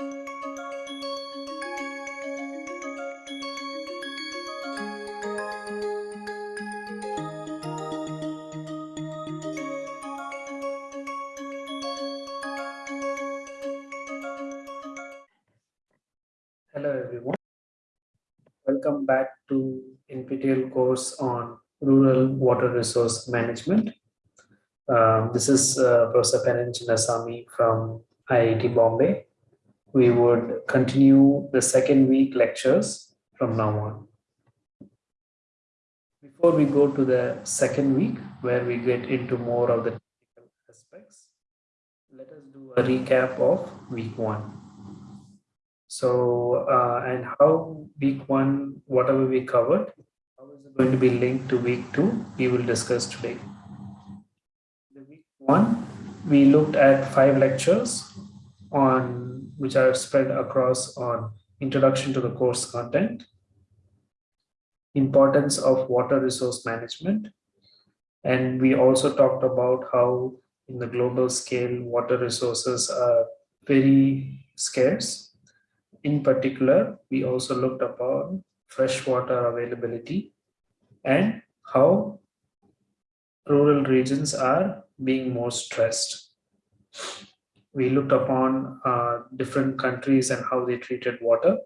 Hello everyone. Welcome back to NPTEL course on Rural Water Resource Management. Um, this is uh, Professor Pennan Chinnasamy from IIT Bombay. We would continue the second week lectures from now on. Before we go to the second week, where we get into more of the technical aspects, let us do a recap of week one. So, uh, and how week one, whatever we covered, how is it going to be linked to week two, we will discuss today. The week one, we looked at five lectures on which are spread across on introduction to the course content, importance of water resource management, and we also talked about how in the global scale, water resources are very scarce in particular, we also looked upon freshwater availability and how rural regions are being more stressed. We looked upon uh, different countries and how they treated water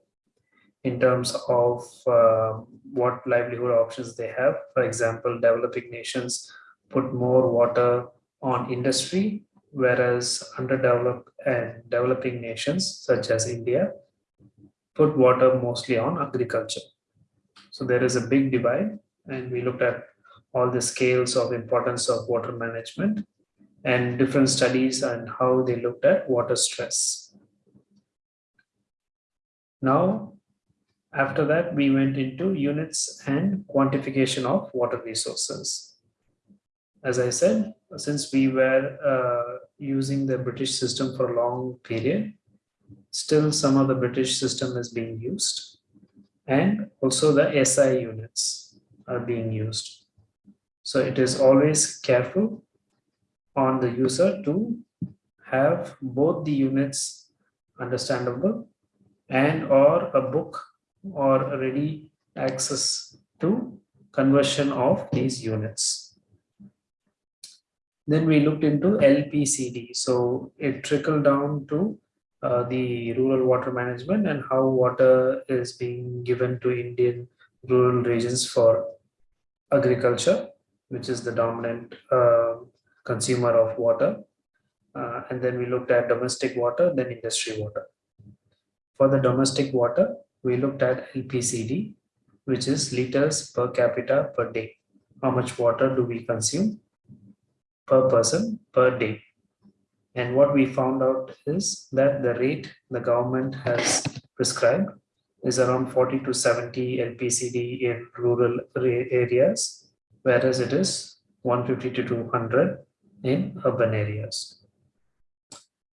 in terms of uh, what livelihood options they have. For example, developing nations put more water on industry, whereas underdeveloped and developing nations such as India put water mostly on agriculture. So there is a big divide and we looked at all the scales of importance of water management and different studies and how they looked at water stress. Now, after that, we went into units and quantification of water resources. As I said, since we were uh, using the British system for a long period, still some of the British system is being used and also the SI units are being used. So it is always careful on the user to have both the units understandable and or a book or ready access to conversion of these units. Then we looked into LPCD. So it trickled down to uh, the rural water management and how water is being given to Indian rural regions for agriculture, which is the dominant uh, consumer of water. Uh, and then we looked at domestic water, then industry water. For the domestic water, we looked at LPCD, which is liters per capita per day. How much water do we consume per person per day? And what we found out is that the rate the government has prescribed is around 40 to 70 LPCD in rural areas, whereas it is 150 to 200 in urban areas.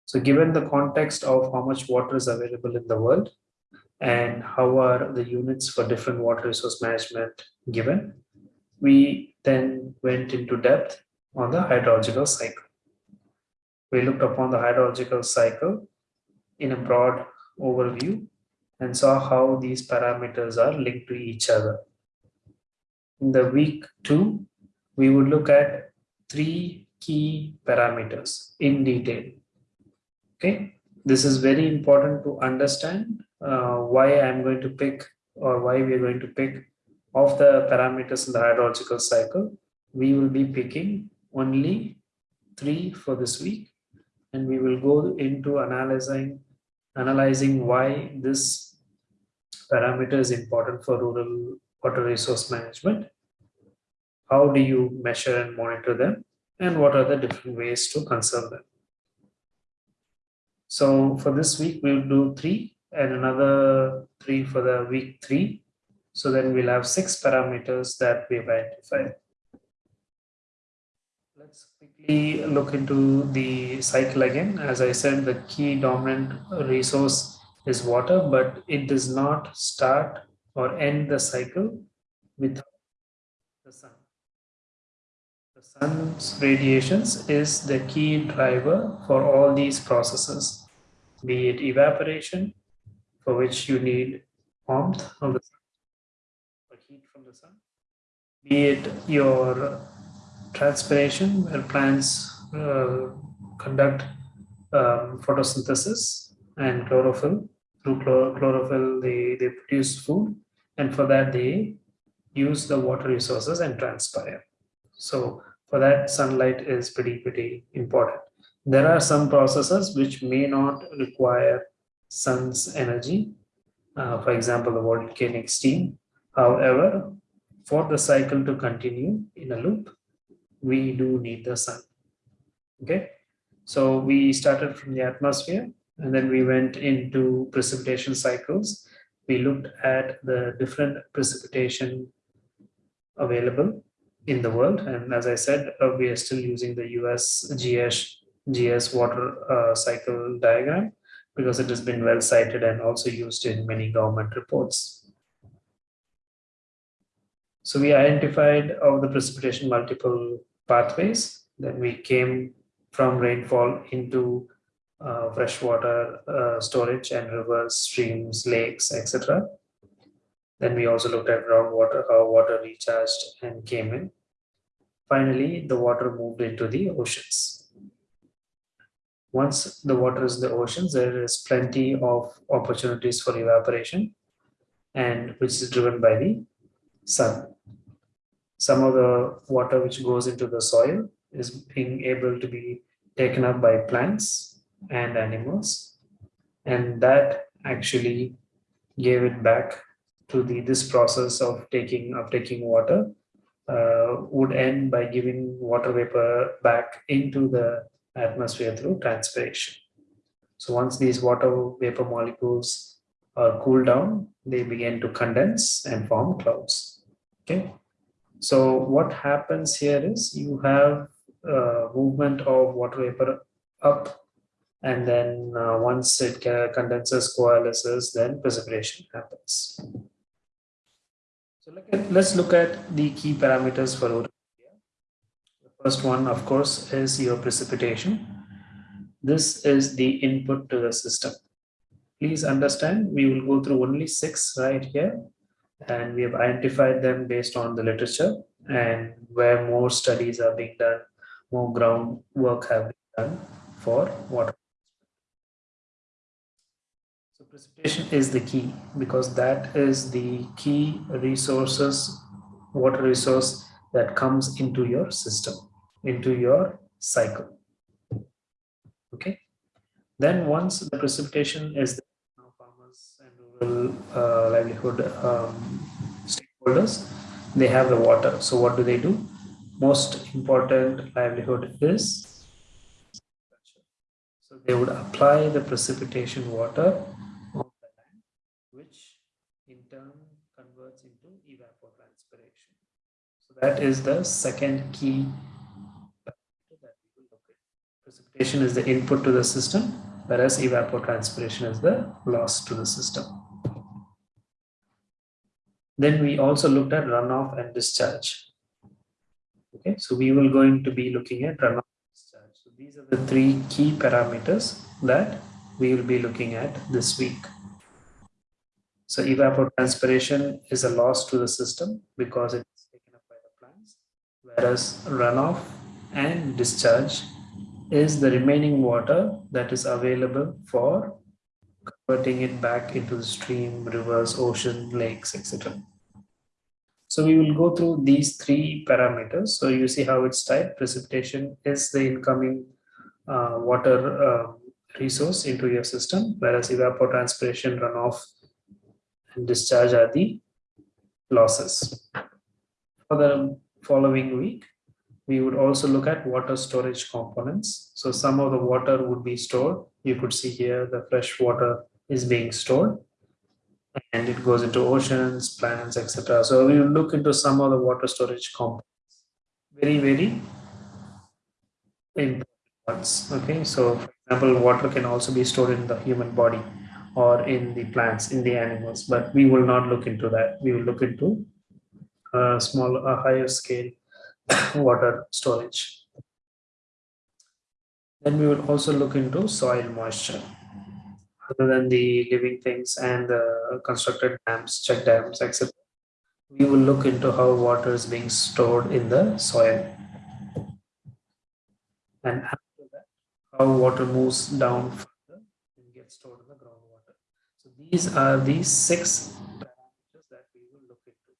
So given the context of how much water is available in the world and how are the units for different water resource management given, we then went into depth on the hydrological cycle we looked upon the hydrological cycle in a broad overview and saw how these parameters are linked to each other. In the week two, we would look at three key parameters in detail. Okay, this is very important to understand uh, why I'm going to pick or why we're going to pick of the parameters in the hydrological cycle. We will be picking only three for this week and we will go into analyzing analyzing why this parameter is important for rural water resource management how do you measure and monitor them and what are the different ways to conserve them so for this week we'll do three and another three for the week three so then we'll have six parameters that we've identified Let's quickly look into the cycle again. As I said, the key dominant resource is water, but it does not start or end the cycle without the sun. The sun's radiations is the key driver for all these processes. be it evaporation, for which you need warmth of the sun or heat from the sun, be it your transpiration, where plants uh, conduct um, photosynthesis and chlorophyll. Through chlor chlorophyll, they, they produce food, and for that, they use the water resources and transpire. So, for that, sunlight is pretty, pretty important. There are some processes which may not require sun's energy. Uh, for example, the volcanic steam. However, for the cycle to continue in a loop, we do need the sun. Okay, so we started from the atmosphere and then we went into precipitation cycles. We looked at the different precipitation available in the world. And as I said, uh, we are still using the US GS, GS water uh, cycle diagram because it has been well cited and also used in many government reports. So we identified of the precipitation multiple pathways. Then we came from rainfall into uh, freshwater uh, storage and rivers, streams, lakes, etc. Then we also looked at groundwater, how water recharged and came in. Finally, the water moved into the oceans. Once the water is in the oceans, there is plenty of opportunities for evaporation and which is driven by the sun. Some of the water which goes into the soil is being able to be taken up by plants and animals. And that actually gave it back to the this process of taking of taking water uh, would end by giving water vapor back into the atmosphere through transpiration. So once these water vapor molecules are cooled down, they begin to condense and form clouds. Okay. So what happens here is you have uh, movement of water vapor up and then uh, once it condenses, coalesces, then precipitation happens. Let's look at the key parameters for The first one, of course, is your precipitation. This is the input to the system. Please understand, we will go through only six right here and we have identified them based on the literature and where more studies are being done, more groundwork have been done for water. Precipitation is the key because that is the key resources, water resource that comes into your system, into your cycle. Okay. Then once the precipitation is there, farmers and rural uh, livelihood um, stakeholders they have the water so what do they do most important livelihood is so they would apply the precipitation water on the land which in turn converts into evapotranspiration so that is the second key precipitation is the input to the system whereas evapotranspiration is the loss to the system then we also looked at runoff and discharge. Okay, so we will going to be looking at runoff discharge. So these are the three key parameters that we will be looking at this week. So evapotranspiration is a loss to the system because it is taken up by the plants, whereas runoff and discharge is the remaining water that is available for converting it back into the stream, rivers, ocean, lakes, etc. So we will go through these three parameters. So you see how it's typed. Precipitation is the incoming uh, water uh, resource into your system, whereas evapotranspiration, runoff, and discharge are the losses. For the following week, we would also look at water storage components. So some of the water would be stored. You could see here the fresh water is being stored and it goes into oceans, plants, etc. So we will look into some of the water storage components. Very, very important ones. Okay, so for example, water can also be stored in the human body or in the plants, in the animals, but we will not look into that. We will look into a small, a higher scale water storage. Then we will also look into soil moisture. other than the living things and the constructed dams, check dams, etc. We will look into how water is being stored in the soil. And after that, how water moves down further and gets stored in the groundwater. So these are the six parameters that we will look into.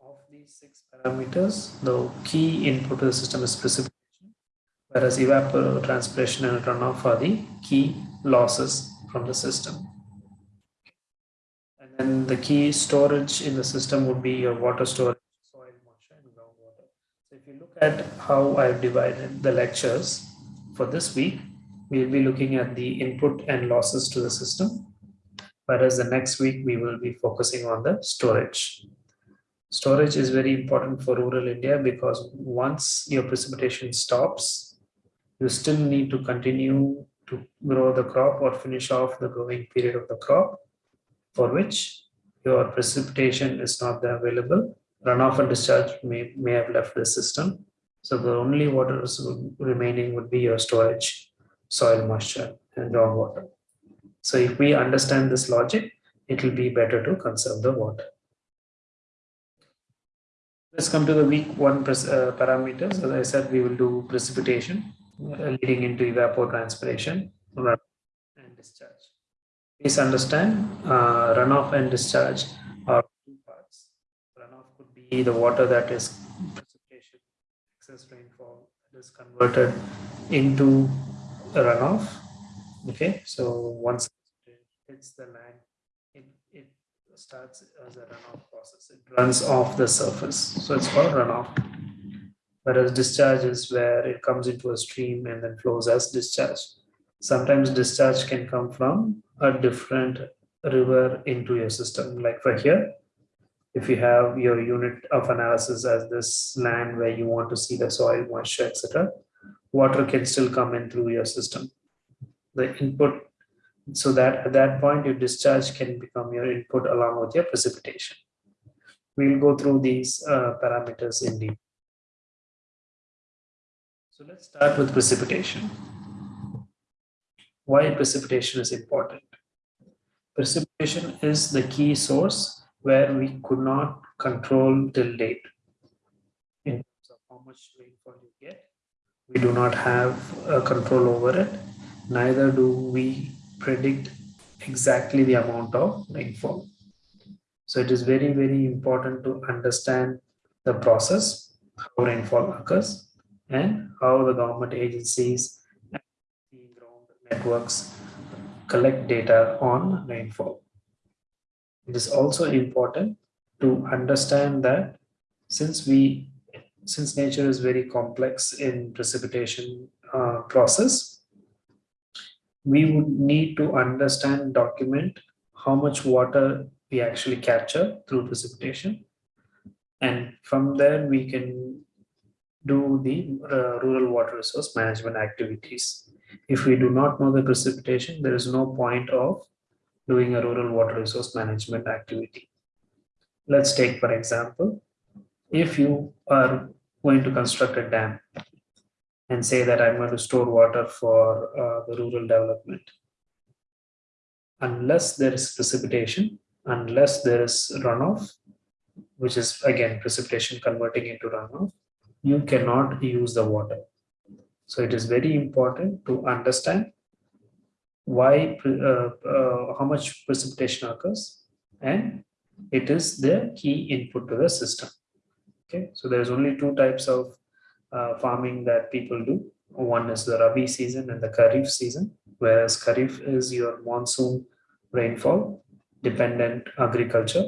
Of these six parameters, the key input to the system is precipitation whereas evapotranspiration and runoff are the key losses from the system. And then the key storage in the system would be your water storage, soil moisture and groundwater. So if you look at how I've divided the lectures for this week, we'll be looking at the input and losses to the system. Whereas the next week we will be focusing on the storage. Storage is very important for rural India because once your precipitation stops, you still need to continue to grow the crop or finish off the growing period of the crop for which your precipitation is not available. Runoff and discharge may, may have left the system. So the only water remaining would be your storage, soil moisture and groundwater. So if we understand this logic, it will be better to conserve the water. Let's come to the week one uh, parameters. As I said, we will do precipitation. Uh, leading into evapotranspiration and discharge. Please understand uh, runoff and discharge are two parts. Runoff could be the water that is precipitation, excess rainfall that is converted into runoff. Okay, so once it hits the land, starts as a runoff process. It runs off the surface. So it's called runoff whereas discharge is where it comes into a stream and then flows as discharge. Sometimes discharge can come from a different river into your system. Like for here, if you have your unit of analysis as this land where you want to see the soil moisture, etc., water can still come in through your system. The input, so that at that point, your discharge can become your input along with your precipitation. We'll go through these uh, parameters in detail. So let's start with precipitation. Why precipitation is important? Precipitation is the key source where we could not control till date. In terms of how much rainfall you get, we do not have a control over it. Neither do we predict exactly the amount of rainfall. So it is very, very important to understand the process, how rainfall occurs, and how the government agencies and networks collect data on rainfall. It is also important to understand that since we since nature is very complex in precipitation uh, process, we would need to understand, document how much water we actually capture through precipitation. And from there, we can do the uh, rural water resource management activities. If we do not know the precipitation, there is no point of doing a rural water resource management activity. Let's take, for example, if you are going to construct a dam and say that I'm going to store water for uh, the rural development. Unless there is precipitation, unless there is runoff, which is again precipitation converting into runoff, you cannot use the water. So it is very important to understand why, uh, uh, how much precipitation occurs and it is the key input to the system. Okay, so there's only two types of uh, farming that people do. One is the Rabi season and the Kharif season, whereas Kharif is your monsoon rainfall dependent agriculture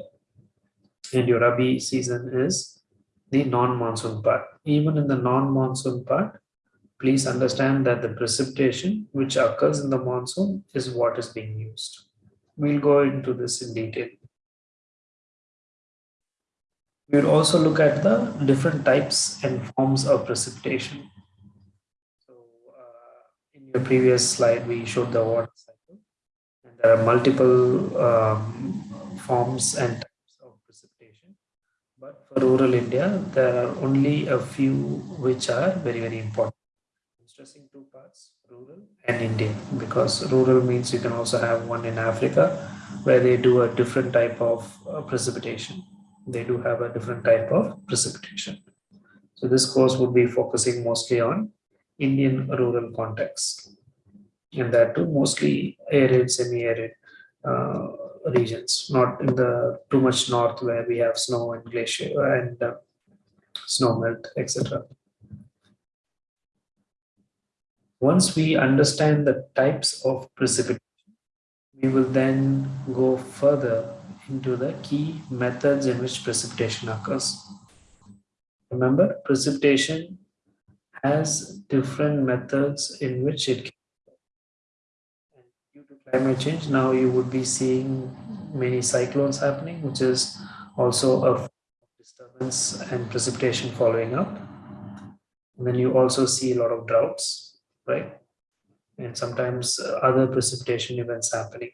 and your Rabi season is the non-monsoon part. Even in the non-monsoon part, please understand that the precipitation which occurs in the monsoon is what is being used. We'll go into this in detail. We'll also look at the different types and forms of precipitation. So uh, in your previous slide, we showed the water cycle. And there are multiple um, forms and types of precipitation. but for rural India, there are only a few which are very, very important. stressing two parts, rural and Indian, because rural means you can also have one in Africa where they do a different type of uh, precipitation. They do have a different type of precipitation. So this course would be focusing mostly on Indian rural context. And that too mostly arid, semi-arid uh, regions, not in the too much north where we have snow and glacier and uh, snow melt, etc. Once we understand the types of precipitation, we will then go further into the key methods in which precipitation occurs. Remember, precipitation has different methods in which it can. Due to climate change, now you would be seeing many cyclones happening, which is also a disturbance and precipitation following up. And then you also see a lot of droughts, right? And sometimes uh, other precipitation events happening,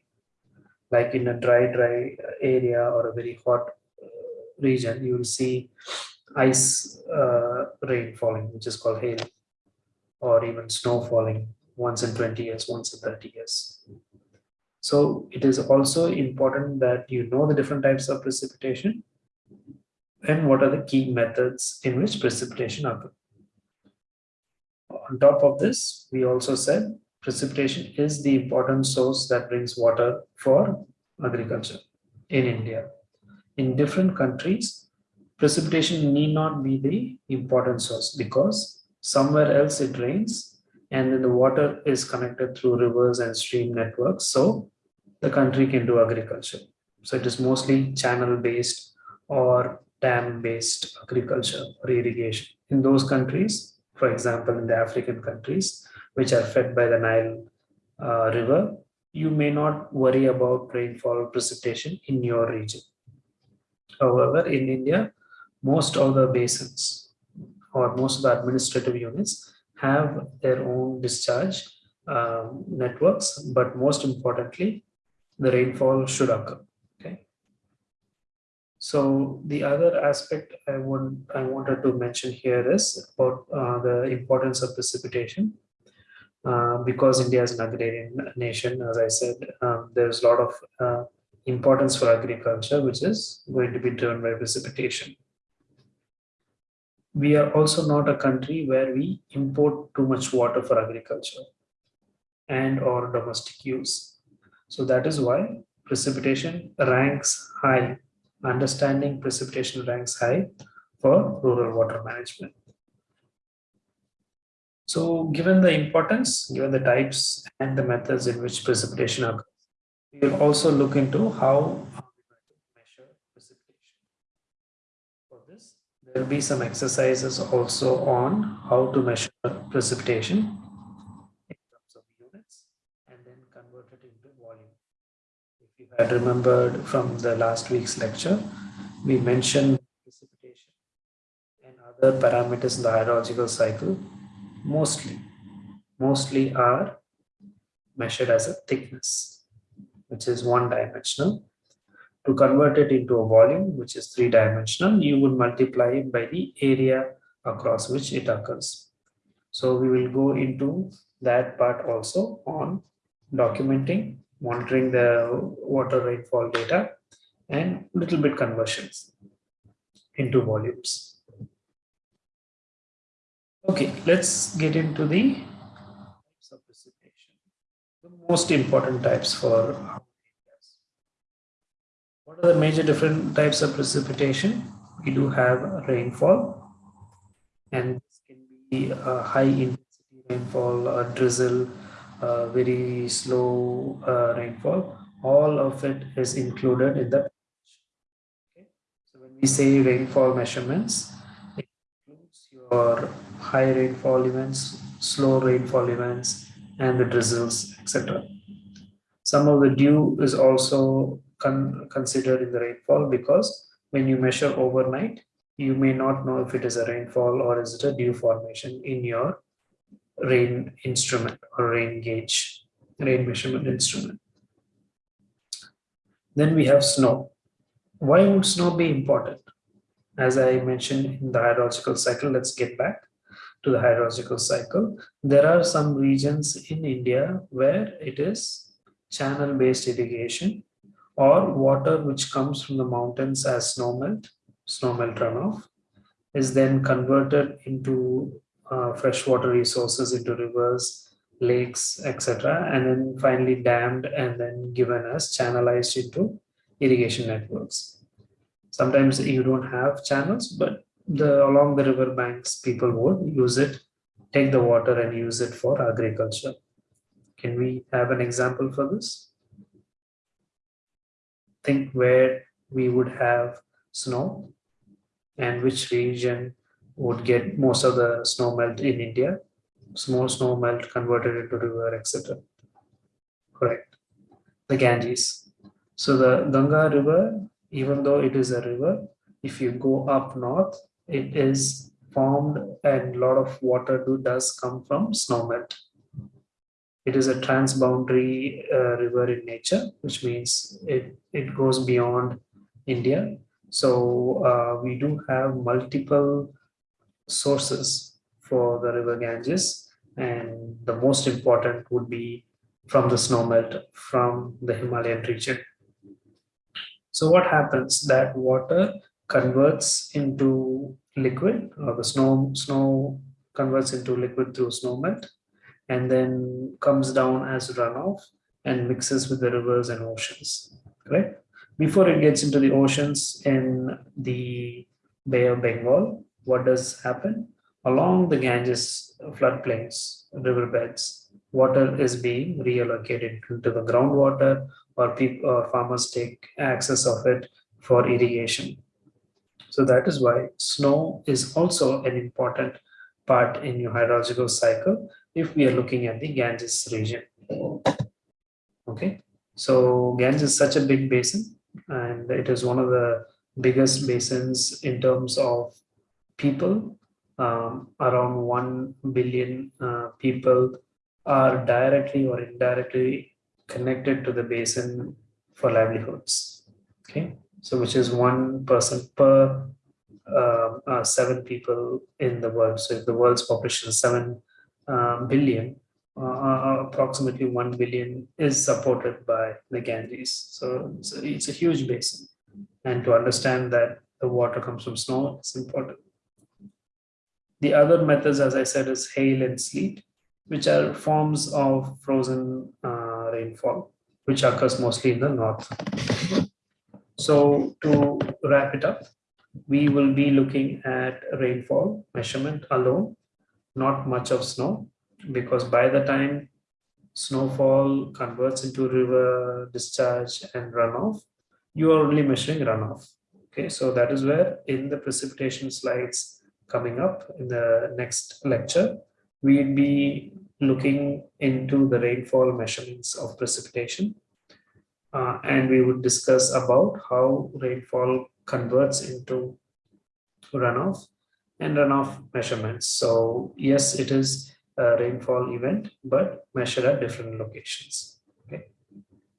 like in a dry, dry area or a very hot uh, region, you will see ice uh, rain falling, which is called hail, or even snow falling once in 20 years, once in 30 years. So it is also important that you know the different types of precipitation and what are the key methods in which precipitation occurs. On top of this, we also said precipitation is the important source that brings water for agriculture in India. In different countries, precipitation need not be the important source because somewhere else it rains and then the water is connected through rivers and stream networks. So the country can do agriculture. So it is mostly channel based or dam based agriculture or irrigation. In those countries, for example, in the African countries, which are fed by the Nile uh, River, you may not worry about rainfall precipitation in your region. However, in India, most of the basins or most of the administrative units have their own discharge um, networks, but most importantly, the rainfall should occur. Okay. So the other aspect I want I wanted to mention here is about uh, the importance of precipitation. Uh, because India is an agrarian nation, as I said, um, there's a lot of uh, importance for agriculture, which is going to be driven by precipitation we are also not a country where we import too much water for agriculture and or domestic use. So that is why precipitation ranks high. Understanding precipitation ranks high for rural water management. So given the importance, given the types and the methods in which precipitation occurs, we will also look into how measure precipitation. For this, There will be some exercises also on how to measure precipitation in terms of units and then convert it into volume. If you had remembered from the last week's lecture, we mentioned precipitation and other parameters in the hydrological cycle mostly, mostly are measured as a thickness, which is one dimensional to convert it into a volume, which is three dimensional, you would multiply it by the area across which it occurs. So we will go into that part also on documenting, monitoring the water rainfall data and little bit conversions into volumes. Okay, let's get into the types of precipitation. The most important types for what are the major different types of precipitation? We do have rainfall, and this can be a high intensity rainfall, a drizzle, a very slow uh, rainfall. All of it is included in the. Okay. So when we say rainfall measurements, it includes your high rainfall events, slow rainfall events, and the drizzles, etc. Some of the dew is also con considered in the rainfall because when you measure overnight, you may not know if it is a rainfall or is it a dew formation in your rain instrument or rain gauge, rain measurement instrument. Then we have snow. Why would snow be important? As I mentioned in the hydrological cycle, let's get back. To the hydrological cycle. There are some regions in India where it is channel based irrigation or water which comes from the mountains as snowmelt, snowmelt runoff is then converted into uh, freshwater resources into rivers, lakes, etc. And then finally dammed and then given as channelized into irrigation networks. Sometimes you don't have channels, but the along the river banks, people would use it, take the water and use it for agriculture. Can we have an example for this? Think where we would have snow and which region would get most of the snow melt in India. Small snow melt converted into river, etc. Correct. The Ganges. So the Ganga River, even though it is a river, if you go up north, it is formed and a lot of water do, does come from snow melt. It is a transboundary uh, river in nature, which means it, it goes beyond India. So uh, we do have multiple sources for the river Ganges and the most important would be from the snowmelt from the Himalayan region. So what happens that water converts into liquid or the snow snow converts into liquid through snow melt and then comes down as runoff and mixes with the rivers and oceans right? Before it gets into the oceans in the bay of bengal what does happen? Along the ganges floodplains riverbeds water is being reallocated into the groundwater or people or farmers take access of it for irrigation so that is why snow is also an important part in your hydrological cycle if we are looking at the Ganges region. Okay, so Ganges is such a big basin and it is one of the biggest basins in terms of people. Um, around 1 billion uh, people are directly or indirectly connected to the basin for livelihoods. Okay, so which is one person per uh, uh, seven people in the world. So if the world's population is seven uh, billion, uh, uh, approximately one billion is supported by the Ganges. So it's a, it's a huge basin, and to understand that the water comes from snow is important. The other methods, as I said, is hail and sleet, which are forms of frozen uh, rainfall, which occurs mostly in the north. So to wrap it up, we will be looking at rainfall measurement alone, not much of snow, because by the time snowfall converts into river discharge and runoff, you are only measuring runoff. Okay, so that is where in the precipitation slides coming up in the next lecture, we'd be looking into the rainfall measurements of precipitation uh, and we would discuss about how rainfall converts into runoff and runoff measurements. So yes, it is a rainfall event, but measured at different locations. Okay.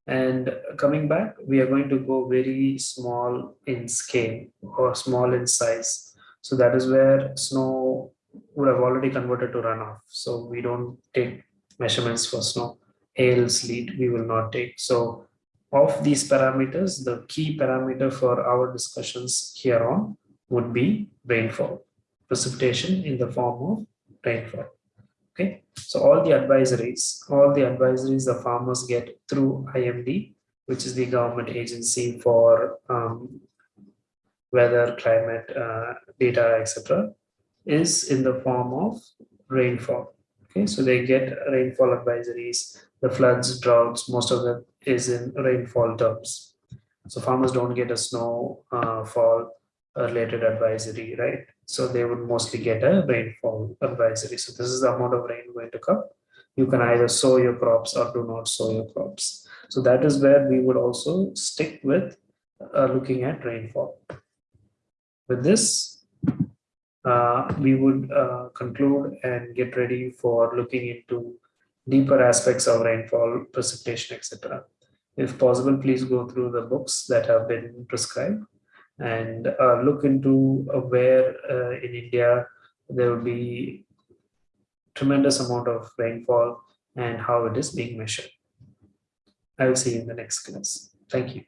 And coming back, we are going to go very small in scale or small in size. So that is where snow would have already converted to runoff. So we don't take measurements for snow. Hail, sleet, we will not take. So of these parameters, the key parameter for our discussions here on would be rainfall, precipitation in the form of rainfall. Okay, so all the advisories, all the advisories the farmers get through IMD, which is the government agency for um, weather, climate, uh, data, etc., is in the form of rainfall. Okay, so they get rainfall advisories, the floods, droughts, most of them is in rainfall terms. So farmers don't get a snow uh, fall related advisory, right? So they would mostly get a rainfall advisory. So this is the amount of rain going to come. You can either sow your crops or do not sow your crops. So that is where we would also stick with uh, looking at rainfall. With this, uh, we would uh, conclude and get ready for looking into deeper aspects of rainfall, precipitation, etc. If possible, please go through the books that have been prescribed and uh, look into uh, where uh, in India there will be tremendous amount of rainfall and how it is being measured. I will see you in the next class. Thank you.